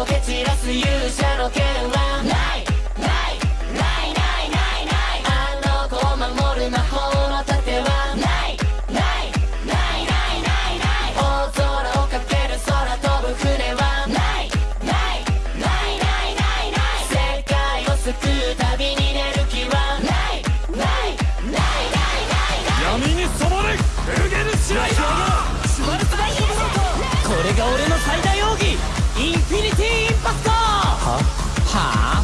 を蹴散らす勇者の剣はないないないないないないあの子を守る魔法の盾はないないないないないない大空をける空飛ぶ船はないないないないないない世界を救うに出る気はないないないないない闇に染まれ！エルゲルシライー俺の最大哈。